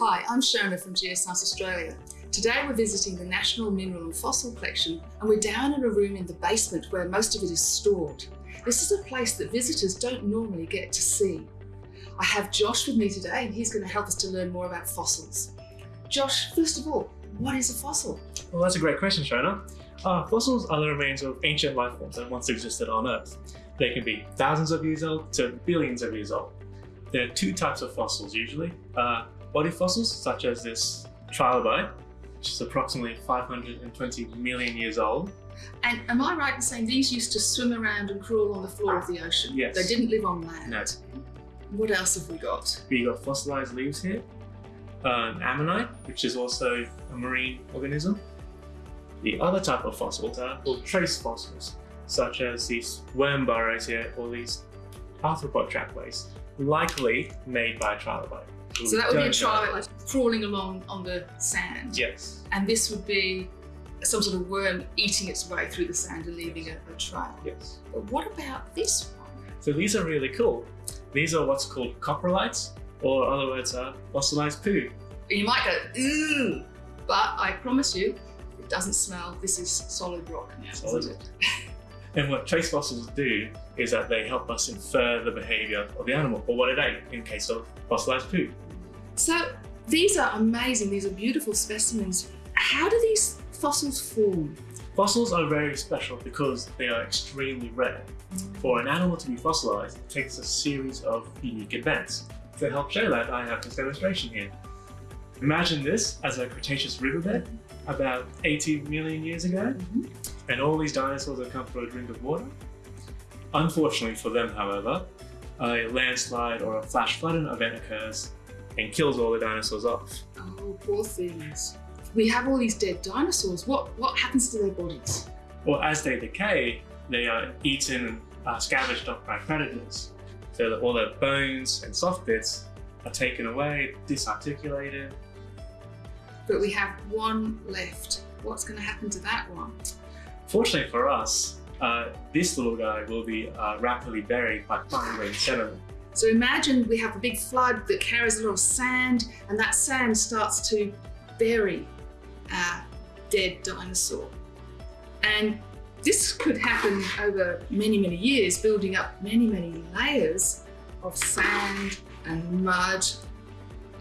Hi, I'm Shona from Geoscience Australia. Today we're visiting the National Mineral and Fossil Collection and we're down in a room in the basement where most of it is stored. This is a place that visitors don't normally get to see. I have Josh with me today and he's going to help us to learn more about fossils. Josh, first of all, what is a fossil? Well, that's a great question, Shona. Uh, fossils are the remains of ancient life forms that once existed on Earth. They can be thousands of years old to billions of years old. There are two types of fossils usually. Uh, body fossils, such as this trilobite, which is approximately 520 million years old. And am I right in saying these used to swim around and crawl on the floor of the ocean? Yes. They didn't live on land? No. What else have we got? We got fossilized leaves here, an ammonite, which is also a marine organism. The other type of fossils are called trace fossils, such as these worm burrows here or these arthropod trackways, likely made by a trilobite. So that would be a trilobite like crawling along on the sand. Yes. And this would be some sort of worm eating its way through the sand and leaving a, a trail. Yes. But what about this one? So these are really cool. These are what's called coprolites, or other words are fossilized poo. You might go, ooh, but I promise you, it doesn't smell. This is solid rock now, Solid isn't? And what trace fossils do is that they help us infer the behavior of the animal or what it ate in case of fossilized poo. So these are amazing. These are beautiful specimens. How do these fossils form? Fossils are very special because they are extremely rare. For an animal to be fossilized, it takes a series of unique events. To help show that, I have this demonstration here. Imagine this as a Cretaceous riverbed about 80 million years ago, Mhm. and all these dinosaurs have come for a drink of water. Unfortunately for them, however, a landslide or a flash flooding event occurs and kills all the dinosaurs off. Oh, poor things. We have all these dead dinosaurs. What what happens to their bodies? Well, as they decay, they are eaten and scavenged up by predators. So that all their bones and soft bits are taken away, disarticulated. But we have one left. What's going to happen to that one? Fortunately for us, uh, this little guy will be uh, rapidly buried by fine grained sediment. So imagine we have a big flood that carries a lot of sand, and that sand starts to bury our dead dinosaur. And this could happen over many, many years, building up many, many layers of sand and mud.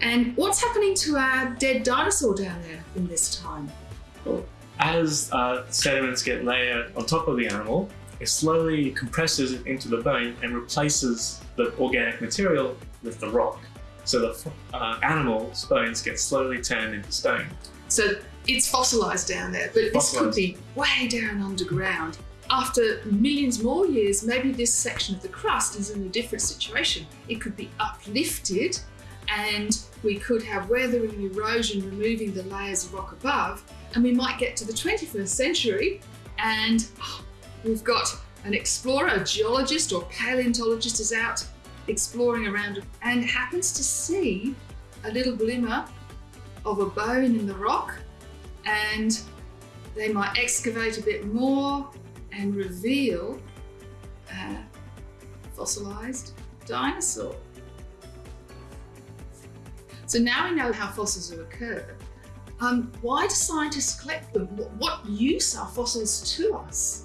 And what's happening to our dead dinosaur down there in this time? As uh, sediments get layered on top of the animal, it slowly compresses it into the bone and replaces the organic material with the rock. So the uh, animal's bones get slowly turned into stone. So it's fossilized down there, but this could be way down underground. After millions more years, maybe this section of the crust is in a different situation. It could be uplifted and we could have weathering and erosion removing the layers of rock above and we might get to the 21st century and oh, we've got an explorer, a geologist or paleontologist is out exploring around and happens to see a little glimmer of a bone in the rock and they might excavate a bit more and reveal a fossilized dinosaur. So now we know how fossils have occurred. Um, why do scientists collect them? What use are fossils to us?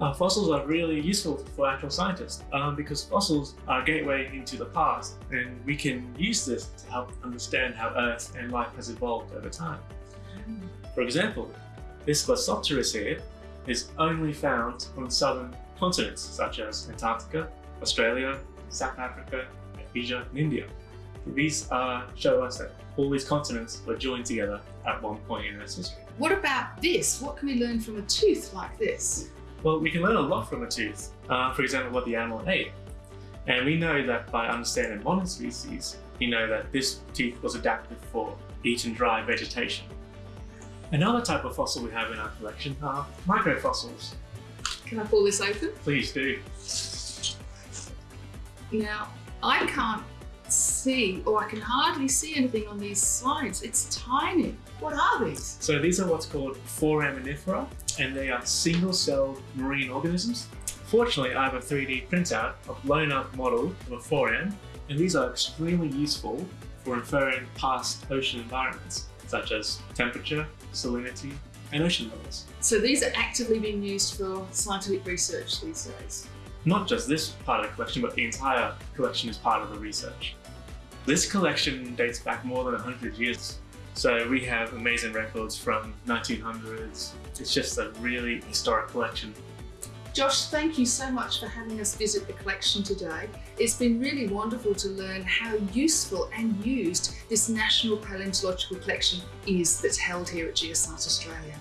Uh, fossils are really useful for actual scientists um, because fossils are a gateway into the past and we can use this to help understand how Earth and life has evolved over time. For example, this Glossopteris here is only found on southern continents such as Antarctica, Australia, South Africa, Asia, and India. These uh, show us that all these continents were joined together at one point in Earth's history. What about this? What can we learn from a tooth like this? Well, we can learn a lot from a tooth. Uh, for example, what the animal ate. And we know that by understanding modern species, we know that this tooth was adapted for eating dry vegetation. Another type of fossil we have in our collection are microfossils. Can I pull this open? Please do. Now, I can't see, or I can hardly see anything on these slides. It's tiny. What are these? So these are what's called foraminifera, and they are single-celled marine organisms. Fortunately, I have a 3D printout of blown-up model of a foram, and these are extremely useful We're inferring past ocean environments, such as temperature, salinity, and ocean levels. So these are actively being used for scientific research these days. Not just this part of the collection, but the entire collection is part of the research. This collection dates back more than 100 years. So we have amazing records from 1900s. It's just a really historic collection. Josh, thank you so much for having us visit the collection today. It's been really wonderful to learn how useful and used this National Paleontological Collection is that's held here at Geoscience Australia.